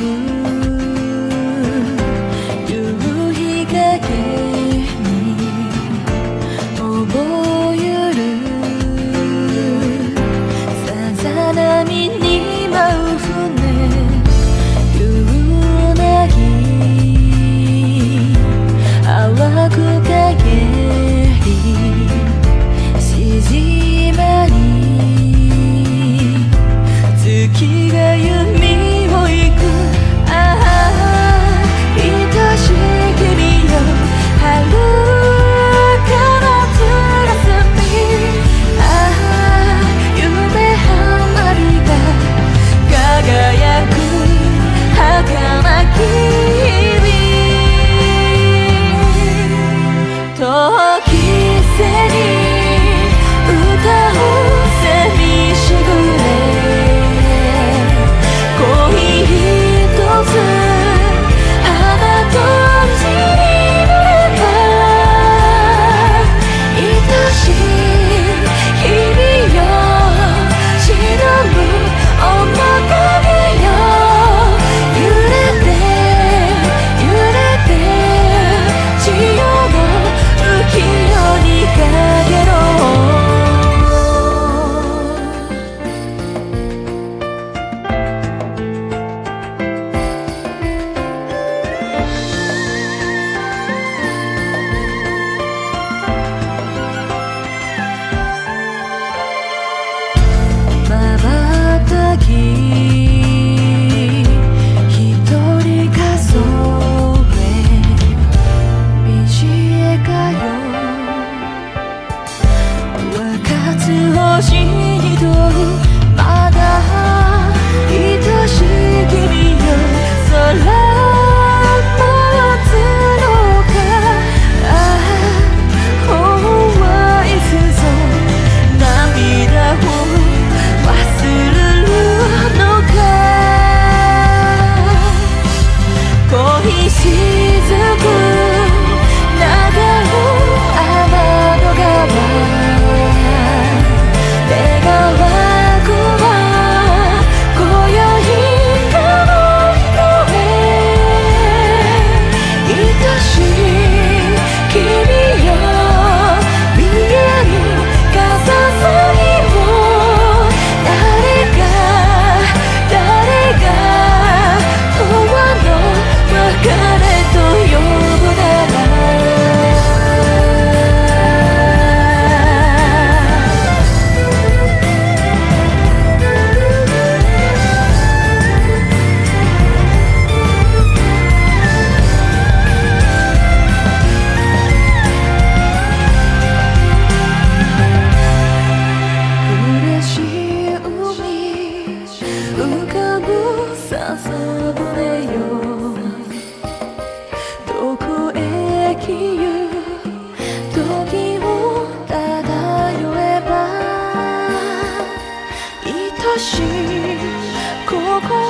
Mm-hmm. 心。しい心